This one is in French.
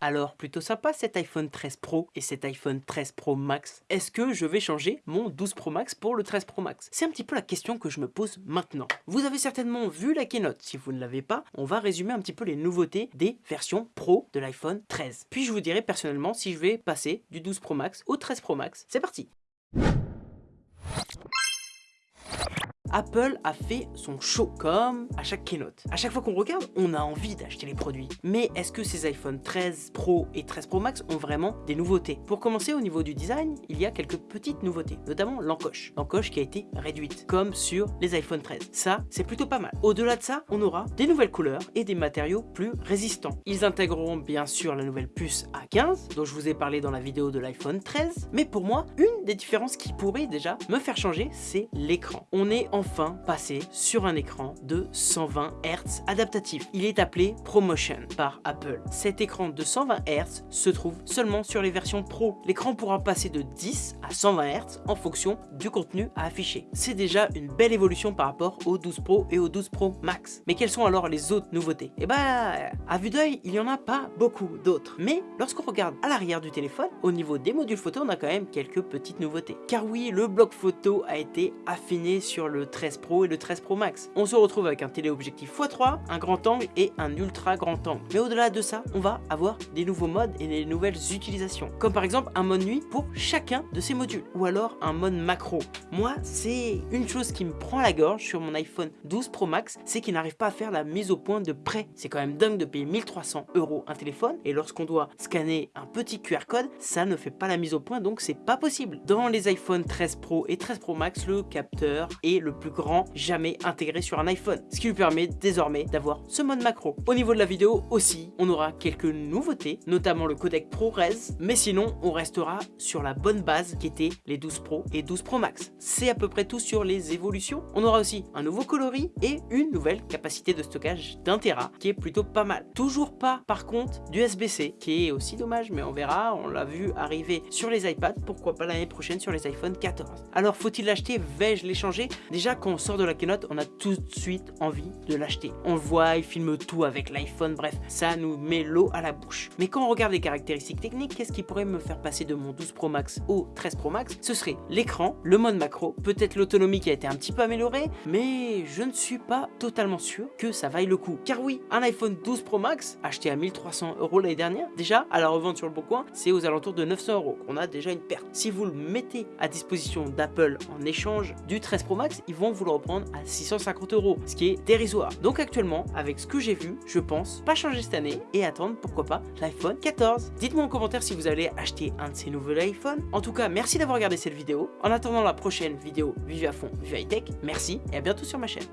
Alors, plutôt sympa cet iPhone 13 Pro et cet iPhone 13 Pro Max. Est-ce que je vais changer mon 12 Pro Max pour le 13 Pro Max? C'est un petit peu la question que je me pose maintenant. Vous avez certainement vu la keynote. Si vous ne l'avez pas, on va résumer un petit peu les nouveautés des versions Pro de l'iPhone 13. Puis je vous dirai personnellement si je vais passer du 12 Pro Max au 13 Pro Max. C'est parti Apple a fait son show comme à chaque keynote. À chaque fois qu'on regarde, on a envie d'acheter les produits. Mais est-ce que ces iPhone 13 Pro et 13 Pro Max ont vraiment des nouveautés? Pour commencer, au niveau du design, il y a quelques petites nouveautés, notamment l'encoche. L'encoche qui a été réduite, comme sur les iPhone 13. Ça, c'est plutôt pas mal. Au-delà de ça, on aura des nouvelles couleurs et des matériaux plus résistants. Ils intégreront bien sûr la nouvelle puce A15, dont je vous ai parlé dans la vidéo de l'iPhone 13. Mais pour moi, une des différences qui pourrait déjà me faire changer, c'est l'écran. On est enfin passé sur un écran de 120 Hz adaptatif. Il est appelé ProMotion par Apple. Cet écran de 120 Hz se trouve seulement sur les versions Pro. L'écran pourra passer de 10 à 120 Hz en fonction du contenu à afficher. C'est déjà une belle évolution par rapport au 12 Pro et au 12 Pro Max. Mais quelles sont alors les autres nouveautés? Eh bah, à vue d'œil, il n'y en a pas beaucoup d'autres. Mais lorsqu'on regarde à l'arrière du téléphone, au niveau des modules photo, on a quand même quelques petites nouveautés. Car oui, le bloc photo a été affiné sur le 13 Pro et le 13 Pro Max. On se retrouve avec un téléobjectif x3, un grand angle et un ultra grand angle. Mais au-delà de ça, on va avoir des nouveaux modes et des nouvelles utilisations. Comme par exemple un mode nuit pour chacun de ces modules. Ou alors un mode macro. Moi, c'est une chose qui me prend la gorge sur mon iPhone 12 Pro Max, c'est qu'il n'arrive pas à faire la mise au point de prêt. C'est quand même dingue de payer 1300 euros un téléphone et lorsqu'on doit scanner un petit QR code, ça ne fait pas la mise au point donc c'est pas possible. Dans les iPhone 13 Pro et 13 Pro Max, le capteur est le plus grand jamais intégré sur un iPhone, ce qui lui permet désormais d'avoir ce mode macro. Au niveau de la vidéo aussi, on aura quelques nouveautés, notamment le codec ProRes, mais sinon on restera sur la bonne base qui était les 12 Pro et 12 Pro Max. C'est à peu près tout sur les évolutions. On aura aussi un nouveau coloris et une nouvelle capacité de stockage d'un Tera qui est plutôt pas mal. Toujours pas par contre du SBC qui est aussi dommage mais on verra, on l'a vu arriver sur les iPads, pourquoi pas l'année prochaine sur les iPhone 14. Alors faut-il l'acheter? Vais-je l'échanger? Déjà quand on sort de la keynote, on a tout de suite envie de l'acheter. On le voit, il filme tout avec l'iPhone, bref, ça nous met l'eau à la bouche. Mais quand on regarde les caractéristiques techniques, qu'est-ce qui pourrait me faire passer de mon 12 Pro Max au 13 Pro Max? Ce serait l'écran, le mode macro, peut-être l'autonomie qui a été un petit peu améliorée, mais je ne suis pas totalement sûr que ça vaille le coup. Car oui, un iPhone 12 Pro Max, acheté à 1300 euros l'année dernière, déjà, à la revente sur le bon coin, c'est aux alentours de 900 euros. On a déjà une perte. Si vous le mettez à disposition d'Apple en échange du 13 Pro Max, ils vont vous le reprendre à 650 euros, ce qui est dérisoire. Donc actuellement, avec ce que j'ai vu, je pense pas changer cette année et attendre pourquoi pas l'iPhone 14. Dites-moi en commentaire si vous allez acheter un de ces nouveaux iPhones. En tout cas, merci d'avoir regardé cette vidéo. En attendant la prochaine vidéo Vive à fond, Vive High Tech, merci et à bientôt sur ma chaîne.